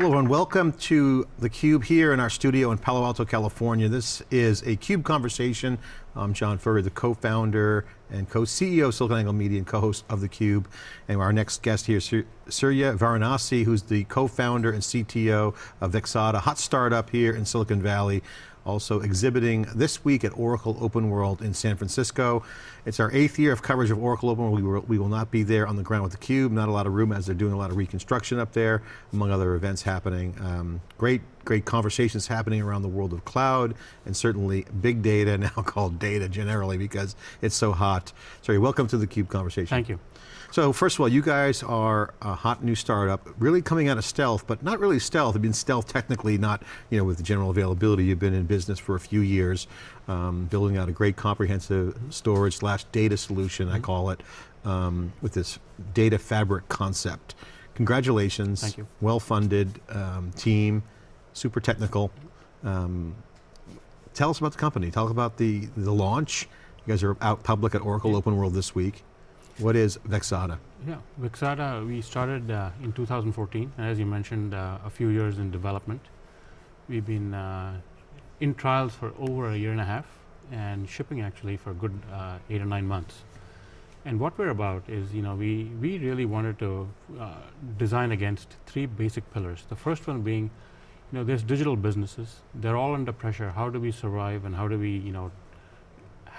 Hello and welcome to theCUBE here in our studio in Palo Alto, California. This is a CUBE conversation. I'm John Furrier, the co-founder and co-CEO of SiliconANGLE Media and co-host of theCUBE. And our next guest here is Surya Varanasi, who's the co-founder and CTO of Vexata, hot startup here in Silicon Valley also exhibiting this week at Oracle Open World in San Francisco. It's our eighth year of coverage of Oracle Open World. We, will, we will not be there on the ground with theCUBE, not a lot of room as they're doing a lot of reconstruction up there, among other events happening. Um, great, great conversations happening around the world of cloud, and certainly big data, now called data generally because it's so hot. Surya, welcome to the CUBE conversation. Thank you. So first of all, you guys are a hot new startup, really coming out of stealth, but not really stealth. You've been stealth technically, not you know with the general availability. You've been in business for a few years, um, building out a great comprehensive storage slash data solution, mm -hmm. I mm-hmm. call it, um, with this data fabric concept. Congratulations. Thank you. Well-funded um, team, super technical. Um, tell us about the company. Us about the, the launch. You guys are out public at Oracle. Open World this week. What is Vexata? Yeah, Vexata, we started uh, in 2014, as you mentioned, uh, a few years in development. We've been uh, in trials for over a year and a half and shipping actually for a good uh, eight or nine months. And what we're about is, you know, we, we really wanted to uh, design against three basic pillars. The first one being, you know, there's digital businesses. They're all under pressure. How do we survive and how do we, you know,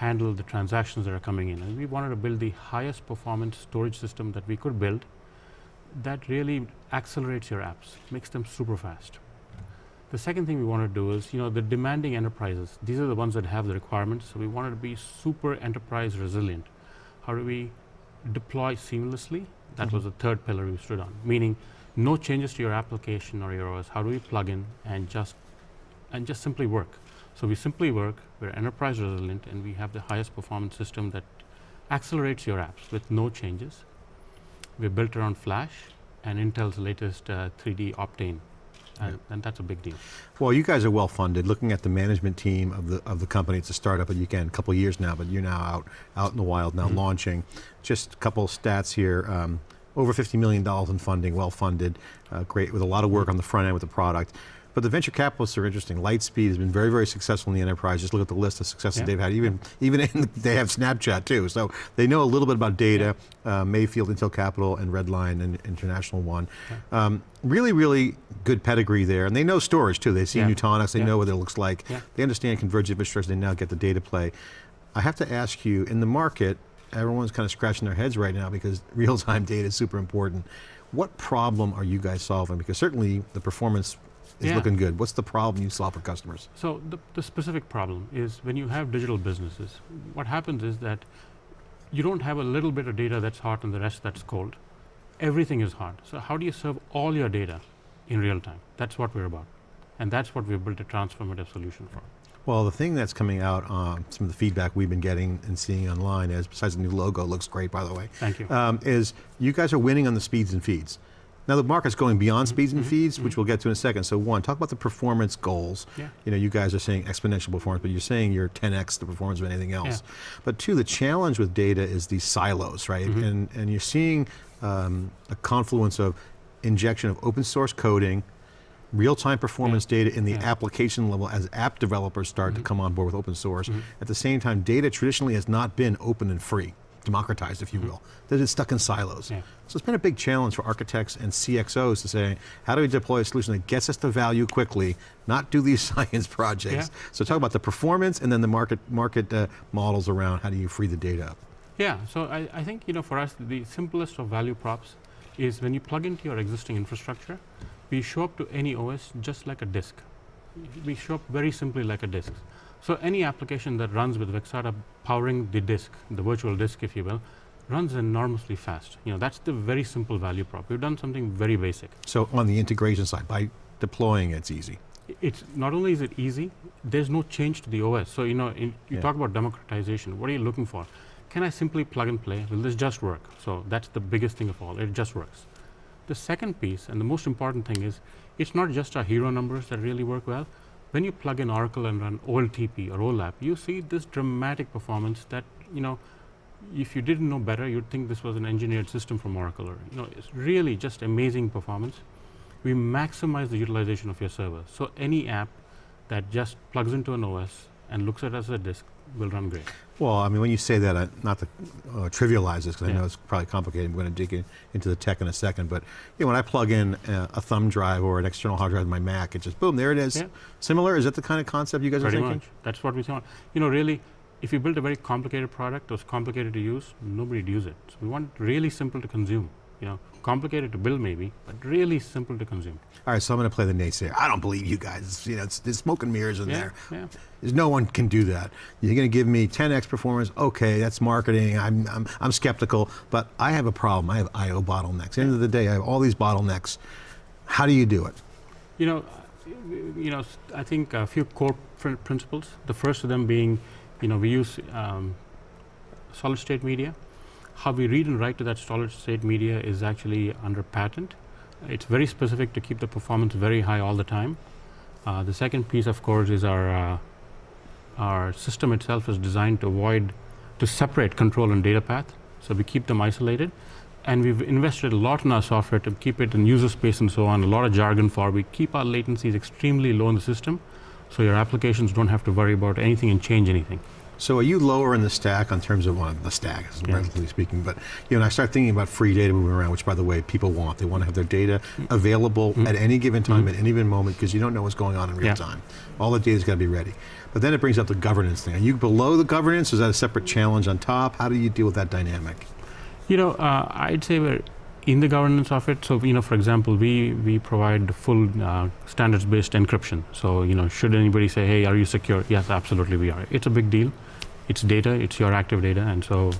handle the transactions that are coming in. And we wanted to build the highest performance storage system that we could build that really accelerates your apps, makes them super fast. The second thing we want to do is, you know, the demanding enterprises, these are the ones that have the requirements, so we wanted to be super enterprise resilient. How do we deploy seamlessly? That mm -hmm. was the third pillar we stood on, meaning no changes to your application or your OS. How do we plug in and just, and just simply work? So we simply work, we're enterprise resilient, and we have the highest performance system that accelerates your apps with no changes. We're built around Flash and Intel's latest uh, 3D Optane. And, and, that's a big deal. Well, you guys are well funded. Looking at the management team of the of the company, it's a startup, but you can a couple years now, but you're now out out in the wild now mm -hmm. launching. Just a couple stats here. Um, over $50 million in funding, well funded, uh, great, with a lot of work on the front end with the product. But the venture capitalists are interesting. Lightspeed has been very, very successful in the enterprise. Just look at the list of successes yeah. they've had. Even, even in, they have Snapchat too. So they know a little bit about data. Yeah. Uh, Mayfield, Intel Capital, and Redline, and International One. Yeah. Um, really, really good pedigree there. And they know storage too. They've seen Nutanix, they know what it looks like. They understand converged infrastructure, they now get the data play. I have to ask you, in the market, everyone's kind of scratching their heads right now because real-time data is super important. What problem are you guys solving? Because certainly the performance is yeah. looking good. What's the problem you solve for customers? So the, the specific problem is when you have digital businesses, what happens is that you don't have a little bit of data that's hot and the rest that's cold. Everything is hot. So how do you serve all your data in real time? That's what we're about. And that's what we've built a transformative solution for. Well, the thing that's coming out, um, some of the feedback we've been getting and seeing online is, besides the new logo, looks great by the way. Thank you. Um, is you guys are winning on the speeds and feeds. Now the market's going beyond mm -hmm. speeds and mm -hmm. feeds, which we'll get to in a second. So one, talk about the performance goals. Yeah. You know, you guys are saying exponential performance, but you're saying you're 10x the performance of anything else. Yeah. But two, the challenge with data is these silos, right? Mm -hmm. And, and you're seeing um, a confluence of injection of open source coding, real-time performance yeah. data in the application level as app developers start mm -hmm. to mm-hmm. come on board with open source. Mm -hmm. At the same time, data traditionally has not been open and free democratized, if you mm -hmm. will, that it's stuck in silos. Yeah. So it's been a big challenge for architects and CXOs to say, how do we deploy a solution that gets us to value quickly, not do these science projects? Yeah. So talk about the performance and then the market, market uh, models around how do you free the data up? Yeah, so I, I think you know, for us, the simplest of value props is when you plug into your existing infrastructure, we show up to any OS just like a disk. We show up very simply like a disk. So any application that runs with Vexata powering the disk, the virtual disk if you will, runs enormously fast. You know, that's the very simple value prop. We've done something very basic. So on the integration side, by deploying it's easy. It's not only is it easy, there's no change to the OS. So you know, in, you yeah. talk about democratization, what are you looking for? Can I simply plug and play? Will this just work? So that's the biggest thing of all, it just works. The second piece, and the most important thing is, it's not just our hero numbers that really work well, when you plug in Oracle and run OLTP or OLAP, you see this dramatic performance that, you know, if you didn't know better, you'd think this was an engineered system from Oracle. Or, you know, it's really just amazing performance. we maximize the utilization of your server. So any app that just plugs into an OS and looks at it as a disk will run great. Well, I mean, when you say that, not to uh, trivialize this, because I know it's probably complicated. We're going to dig in, into the tech in a second. But you know, when I plug in uh, a thumb drive or an external hard drive in my Mac, it just boom, there it is. Yeah. Similar? Is that the kind of concept you guys Pretty are thinking? much. That's what we thought. You know, really, if you build a very complicated product that's complicated to use, nobody'd use it. So we want it really simple to consume. You know, complicated to build maybe, but really simple to consume. All right, so I'm going to play the naysayer. I don't believe you guys. It's, you know, it's, there's smoke and mirrors in yeah, there. yeah. There's no one can do that. You're going to give me 10x performance. Okay, that's marketing. I'm, I'm, I'm skeptical, but I have a problem. I have I/O bottlenecks. At the end of the day, I have all these bottlenecks. How do you do it? You know, you know, I think a few core pr- principles. The first of them being, you know, we use um, solid state media. How we read and write to that solid state media is actually under patent. It's very specific to keep the performance very high all the time. Uh, the second piece, of course, is our uh, our system itself is designed to avoid to separate control and data path. So we keep them isolated and we've invested a lot in our software to keep it in user space and so on, a lot of jargon for. We keep our latencies extremely low in the system, so your applications don't have to worry about anything and change anything. So are you lower in the stack on terms of well, the stack, Yeah. relatively speaking? But you know, I start thinking about free data moving around, which, by the way, people want. They want to have their data available Mm. at any given time, Mm. at any given moment, because you don't know what's going on in real Yeah. time. All the data's got to be ready. But then it brings up the governance thing. Are you below the governance? Is that a separate challenge on top? How do you deal with that dynamic? You know, uh, I'd say we're in the governance of it. So, you know, for example, we we provide full uh, standards-based encryption. So, you know, should anybody say, "Hey, are you secure?" Yes, absolutely, we are. It's a big deal. It's data. It's your active data, and so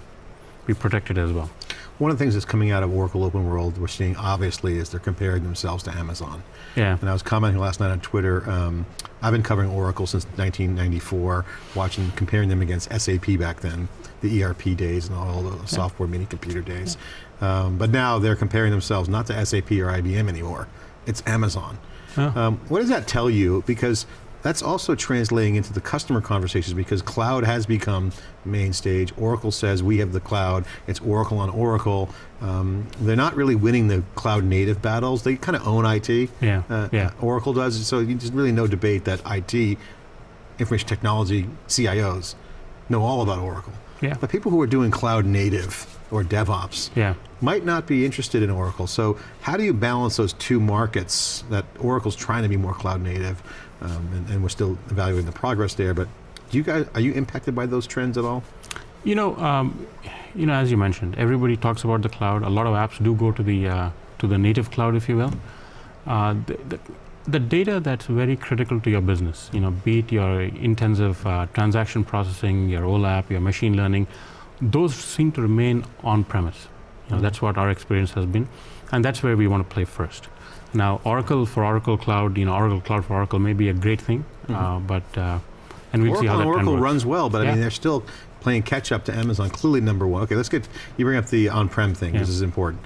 we protect it as well. One of the things that's coming out of Oracle Open World we're seeing obviously is they're comparing themselves to Amazon. Yeah. And I was commenting last night on Twitter. Um, I've been covering Oracle since 1994, watching, comparing them against SAP back then, the ERP days and all the software mini computer days. Um, but now they're comparing themselves not to SAP or IBM anymore. It's Amazon. Oh. Um, what does that tell you? Because that's also translating into the customer conversations because cloud has become main stage. Oracle says we have the cloud. It's Oracle on Oracle. Um, they're not really winning the cloud native battles. They kind of own IT. Yeah. Uh, yeah. Oracle does. So there's really no debate that IT, information technology CIOs, know all about Oracle. Yeah. But people who are doing cloud native or DevOps Yeah. might not be interested in Oracle. So how do you balance those two markets that Oracle's trying to be more cloud native, um, and, and we're still evaluating the progress there, but do you guys, are you impacted by those trends at all? You know, um, you know, as you mentioned, everybody talks about the cloud. A lot of apps do go to the uh, to the native cloud, if you will. Uh, the, the, the data that's very critical to your business, you know, be it your intensive uh, transaction processing, your OLAP, your machine learning, those seem to remain on premise. You know, Mhm. that's what our experience has been, and that's where we want to play first. Now, Oracle for Oracle Cloud, you know, Oracle Cloud for Oracle may be a great thing, uh, Mhm. but uh, and we'll see how that Oracle works. runs well, but I mean, they're still playing catch up to Amazon, clearly number one. Okay, let's get, you bring up the on-prem thing, Yeah. this is important.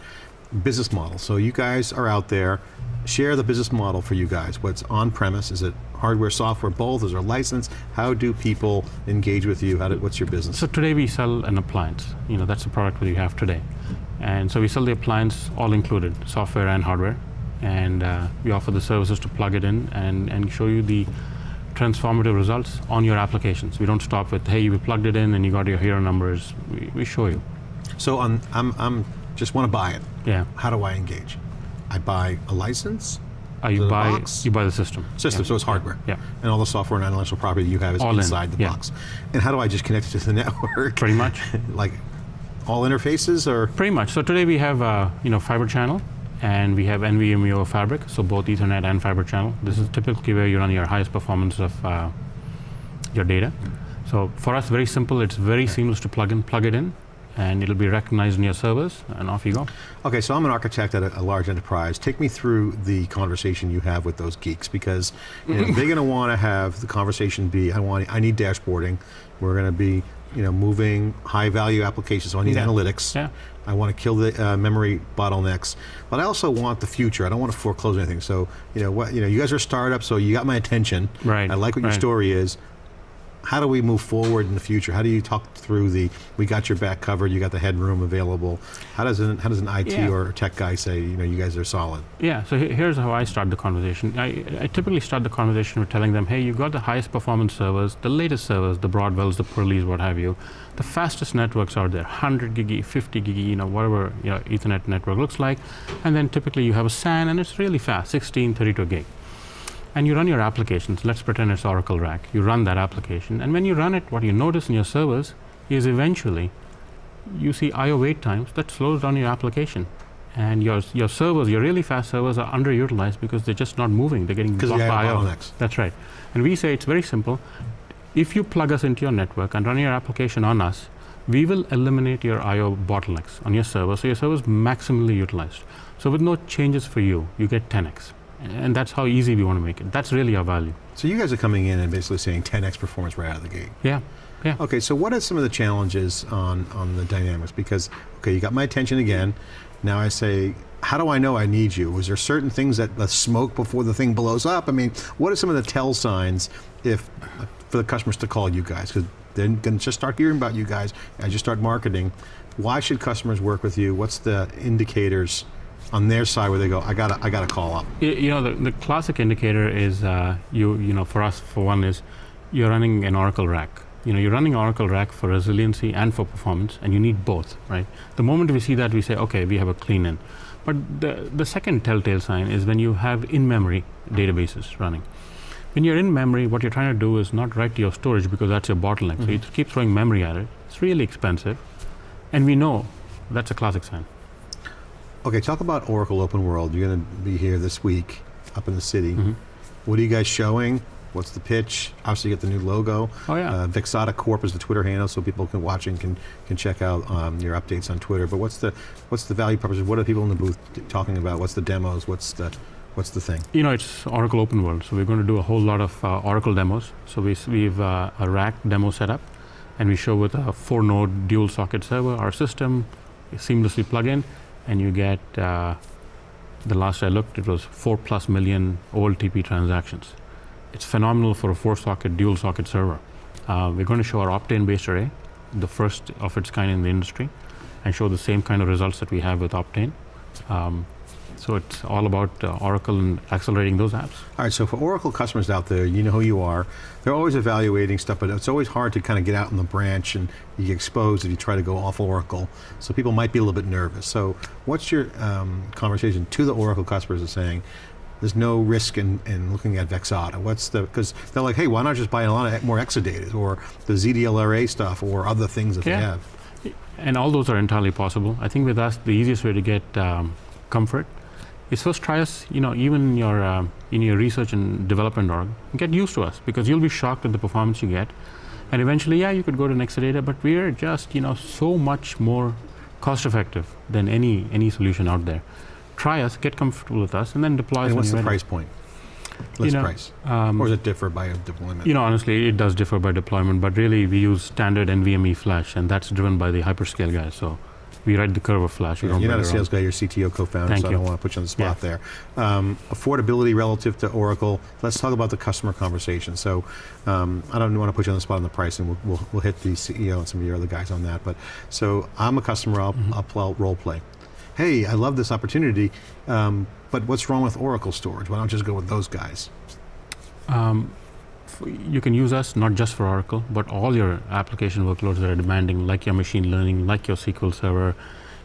Business model, so you guys are out there, share the business model for you guys. What's on-premise, is it hardware, software, both, is there license? How do people engage with you? How do, what's your business? So today we sell an appliance. You know, that's the product that you have today. And so we sell the appliance all included, software and hardware. And uh, we offer the services to plug it in and, and show you the transformative results on your applications. We don't stop with, hey, you plugged it in and you got your hero numbers. We, we show you. So on, I'm, I'm, just want to buy it. Yeah. How do I engage? I buy a license, Uh, you buy box? you buy the system. system, Yeah. so it's hardware. Yeah. And all the software and intellectual property you have is All in, inside the yeah. box. And how do I just connect it to the network? Pretty much. like all interfaces or? Pretty much. So today we have uh, you know fiber channel, and we have NVMe Fabric, so both Ethernet and fiber channel. This is typically where you run your highest performance of uh, your data. So for us, very simple. It's very seamless to plug in, plug it in, and it'll be recognized in your servers, and off you go. Okay, so I'm an architect at a, a large enterprise. Take me through the conversation you have with those geeks because you know, they're going to want to have the conversation be, I want, I need dashboarding. We're going to be, you know, moving high value applications, so I need Yeah. analytics. Yeah. I want to kill the uh, memory bottlenecks, but I also want the future. I don't want to foreclose anything. So, you know, what, you know, you guys are a startup, so you got my attention. Right. I like what your story is. How do we move forward in the future? How do you talk through the, we got your back covered, you got the headroom available. How does an, how does an IT Yeah. or tech guy say, you know, you guys are solid? Yeah, so here's how I start the conversation. I, I typically start the conversation with telling them, hey, you've got the highest performance servers, the latest servers, the Broadwells, the Purleys, what have you. The fastest networks are there, 100 gig, 50 gig, you know, whatever you know, Ethernet network looks like. And then typically you have a SAN and it's really fast, 16, 32 gig. And you run your applications, let's pretend it's Oracle RAC. You run that application, and when you run it, what you notice in your servers is eventually you see I/O wait times that slows down your application, and your your servers, your really fast servers, are underutilized because they're just not moving. They're getting blocked by I/O. bottlenecks. That's right. And we say it's very simple. If you plug us into your network and run your application on us, we will eliminate your I/O bottlenecks on your server, so your server is maximally utilized. So with no changes for you, you get 10x, and that's how easy we want to make it. That's really our value. So you guys are coming in and basically saying 10x performance right out of the gate. Yeah, yeah. Okay, so what are some of the challenges on, on the dynamics? Because, okay, you got my attention again. Now I say, how do I know I need you? Was there certain things that the smoke before the thing blows up? I mean, what are some of the tell signs if for the customers to call you guys? Because they're going to just start hearing about you guys as you start marketing. Why should customers work with you? What's the indicators on their side where they go, I got I got to call up? You know, the, the classic indicator is uh, you, you know, for us, for one, is you're running an Oracle RAC. You know, you're running Oracle RAC for resiliency and for performance, and you need both, right? The moment we see that, we say, okay, we have a clean in. But the, the second telltale sign is when you have in-memory databases running. When you're in memory, what you're trying to do is not write to your storage because that's your bottleneck. So you keep throwing memory at it. It's really expensive, and we know that's a classic sign. Okay, talk about Oracle Open World. You're going to be here this week up in the city. Mhm. What are you guys showing? What's the pitch? Obviously, you get the new logo. Oh yeah. Uh, Vexata Corp is the Twitter handle, so people can watch and can can check out um, your updates on Twitter. But what's the what's the value proposition? What are people in the booth talking about? What's the demos? What's the what's the thing? You know, it's Oracle Open World, so we're going to do a whole lot of uh, Oracle demos. So we we've uh, a RAC demo set up, and we show with a four-node dual socket server our system seamlessly plug in, and you get uh, the last I looked, it was four plus million OLTP transactions. It's phenomenal for a four-socket dual socket server. Uh, we're going to show our Optane-based array, the first of its kind in the industry, and show the same kind of results that we have with Optane. Um, so it's all about uh, Oracle and accelerating those apps. All right, so for Oracle customers out there, you know who you are. They're always evaluating stuff, but it's always hard to kind of get out in the branch and you get exposed if you try to go off Oracle. So people might be a little bit nervous. So what's your um, conversation to the Oracle customers of saying, there's no risk in, in looking at Vexata? What's the, because they're like, hey, why not just buy a lot of more Exadata or the ZDLRA stuff or other things that they have? And all those are entirely possible. I think with us, the easiest way to get um, comfort is first try us. You know, even in your um, in your research and development org, get used to us because you'll be shocked at the performance you get. And eventually, yeah, you could go to Exadata, but we're just you know so much more cost effective than any any solution out there. Try us, get comfortable with us, and then deploy us. And when what's the price point? List know, price. Um, Or does it differ by deployment? You know, honestly, it does differ by deployment, but really we use standard NVMe flash, and that's driven by the hyperscale guys. So we ride the curve of flash. Yeah, you're not a sales guy, you're CTO co-founder, so I don't want to put you on the spot Yeah. there. Um, affordability relative to Oracle, let's talk about the customer conversation. So um, I don't want to put you on the spot on the pricing, we'll, we'll, we'll hit the CEO and some of your other guys on that. But so I'm a customer, I'll, Mm-hmm. I'll play, role play. Hey, I love this opportunity, um, but what's wrong with Oracle storage? Why don't I just go with those guys? You can use us not just for Oracle, but all your application workloads that are demanding, like your machine learning, like your SQL Server,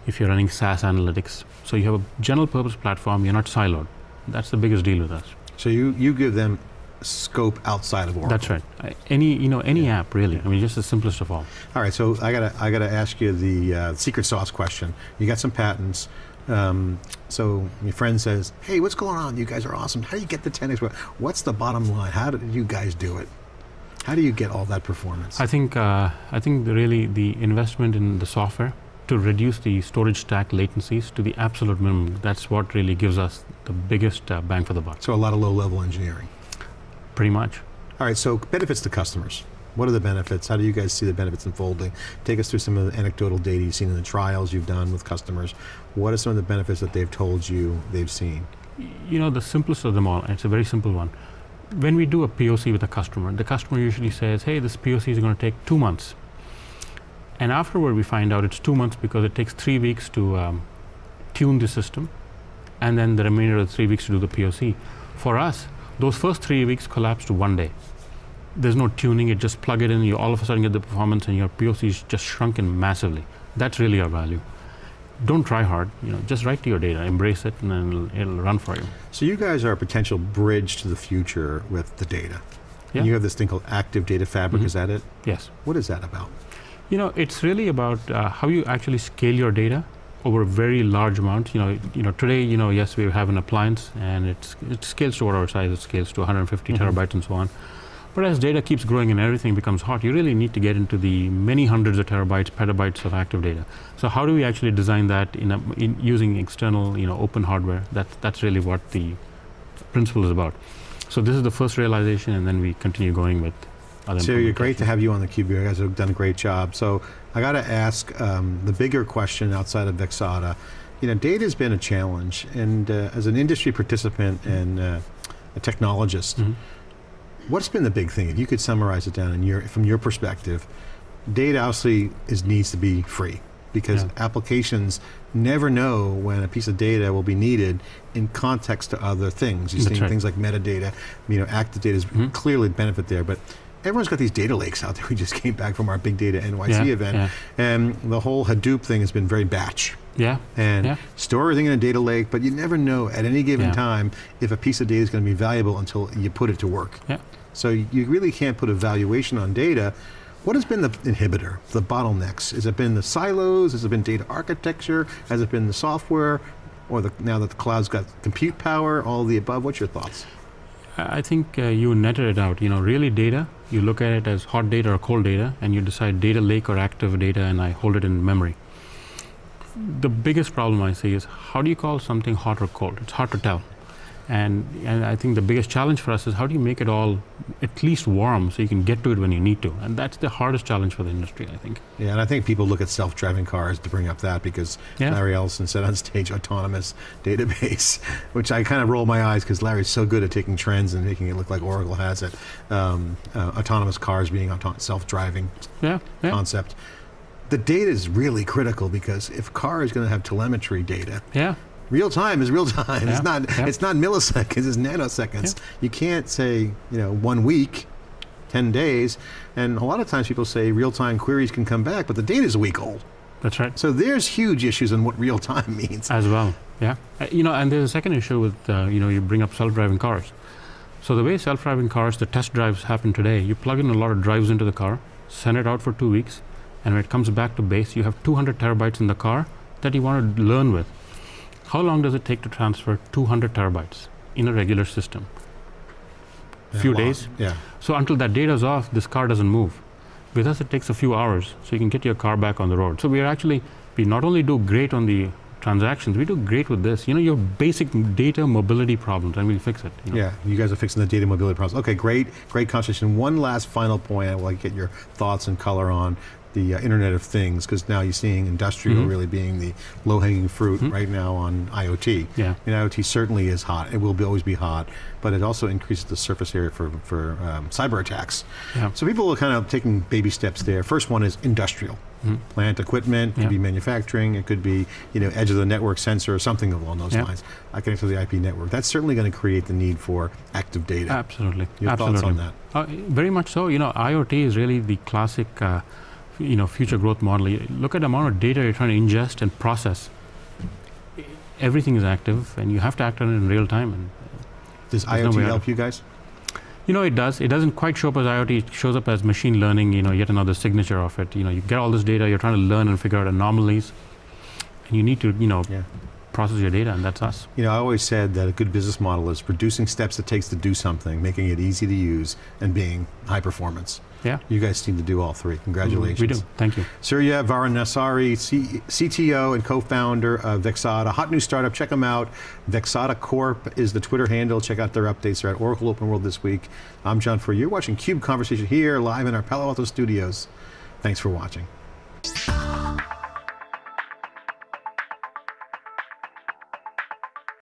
if you're running SAS analytics. So you have a general purpose platform, you're not siloed. That's the biggest deal with us. So you, you give them scope outside of Oracle. That's right. Any, you know, any Yeah. app really. I mean, just the simplest of all. All right, so I gotta I gotta ask you the uh, secret sauce question. You got some patents. Um, so your friend says, "Hey, what's going on? You guys are awesome. How do you get the 10x? What's the bottom line? How did you guys do it? How do you get all that performance?" I think, uh, I think really the investment in the software to reduce the storage stack latencies to the absolute minimum. That's what really gives us the biggest uh, bang for the buck. so a lot of low-level engineering. Pretty much. All right, so benefits to customers. What are the benefits? How do you guys see the benefits unfolding? Take us through some of the anecdotal data you've seen in the trials you've done with customers. What are some of the benefits that they've told you they've seen? you know the simplest of them all and it's a very simple one when we do a POC with a customer, the customer usually says, hey, this POC is going to take two months. And afterward, we find out it's two months because it takes three weeks to um, tune the system, and then the remainder of the three weeks to do the POC. For us, those first three weeks collapse to one day. There's no tuning, you just plug it in, you all of a sudden get the performance, and your POC is just shrunken massively. That's really our value. Don't try hard, you know, just write to your data, embrace it, and then it'll, it'll run for you. So you guys are a potential bridge to the future with the data. Yeah. And you have this thing called Active Data Fabric, Mhm. is that it? Yes. What is that about? You know, it's really about uh, how you actually scale your data over a very large amount. You know, you know, today, you know, yes, we have an appliance, and it's it scales to whatever size it scales to 150 Mhm. terabytes and so on. But as data keeps growing and everything becomes hot, you really need to get into the many hundreds of terabytes, petabytes of active data. So how do we actually design that in, a, in using external, you know, open hardware? That's that's really what the principle is about. So this is the first realization, and then we continue going with other. So you're great to have you on the cube. You guys have done a great job. So I got to ask um, the bigger question outside of Vexata. You know, data has been a challenge, and uh, as an industry participant and uh, a technologist, Mhm. What's been the big thing? If you could summarize it down in your, from your perspective, data obviously is needs to be free because Yeah. applications never know when a piece of data will be needed in context to other things. You've That's seen right. things like metadata, you know, active data is Mhm. clearly a benefit there, but everyone's got these data lakes out there. We just came back from our big data NYC yeah, event, Yeah. and the whole Hadoop thing has been very batch. Yeah. And Yeah. store everything in a data lake, but you never know at any given time if a piece of data is going to be valuable until you put it to work. Yeah. So you really can't put a valuation on data. What has been the inhibitor, the bottlenecks? Has it been the silos? Has it been data architecture? Has it been the software? Or the, now that the cloud's got compute power, all of the above? What's your thoughts? I think uh, you netted it out. You know, really data, you look at it as hot data or cold data, and you decide data lake or active data, and I hold it in memory. The biggest problem I see is how do you call something hot or cold? It's hard to tell. And, and I think the biggest challenge for us is how do you make it all at least warm so you can get to it when you need to? And that's the hardest challenge for the industry, I think. Yeah, and I think people look at self-driving cars to bring up that because Yeah. Larry Ellison said on stage autonomous database, which I kind of roll my eyes because Larry's so good at taking trends and making it look like Oracle has it. Um, uh, autonomous cars being auto- self-driving Yeah, yeah, concept. The data is really critical because if a car is going to have telemetry data, yeah, real time is real time. Yeah, It's not. yeah. It's not milliseconds. It's nanoseconds. You can't say you know one week, ten days, and a lot of times people say real time queries can come back, but the data is a week old. that's right. So there's huge issues in what real time means. as well. Yeah, uh, you know, and there's a second issue with uh, you know you bring up self-driving cars. So the way self-driving cars, the test drives happen today, you plug in a lot of drives into the car, send it out for two weeks, and when it comes back to base, you have 200 terabytes in the car that you want to learn with. How long does it take to transfer 200 terabytes in a regular system? Yeah, few long. days. Yeah. So until that data is off, this car doesn't move. With us, it takes a few hours, so you can get your car back on the road. So we are actually, we not only do great on the transactions, we do great with this. You know, your basic data mobility problems, and we'll fix it. you know. Yeah, you guys are fixing the data mobility problems. Okay, great, great conversation. One last final point I want to get your thoughts and color on the uh, Internet of Things, because now you're seeing industrial Mhm. really being the low-hanging fruit Mhm. right now on IoT. Yeah. And IoT certainly is hot. It will be, always be hot, but it also increases the surface area for, for um, cyber attacks. Yeah. So people are kind of taking baby steps there. First one is industrial. Mhm. Plant equipment, could Yeah. be manufacturing, it could be you know edge of the network sensor or something along those Yeah. lines. I connect to the IP network. That's certainly going to create the need for active data. Absolutely. Your Absolutely. thoughts on that? Uh, very much so. You know, IoT is really the classic, uh, you know, future growth model. You look at the amount of data you're trying to ingest and process. Everything is active, and you have to act on it in real time. And Does There's no IoT help you guys? You know, it does. It doesn't quite show up as IoT. It shows up as machine learning. You know, yet another signature of it. You know, you get all this data. You're trying to learn and figure out anomalies, and you need to, you know, Yeah. process your data, and that's us. You know, I always said that a good business model is producing steps it takes to do something, making it easy to use, and being high performance. Yeah. You guys seem to do all three. Congratulations. We do. Thank you. Surya Varanasari, C- CTO and co-founder of Vexata, hot new startup. Check them out. Vexata Corp is the Twitter handle. Check out their updates. They're at Oracle Open World this week. I'm John Furrier. You're watching Cube Conversation here live in our Palo Alto studios. Thanks for watching.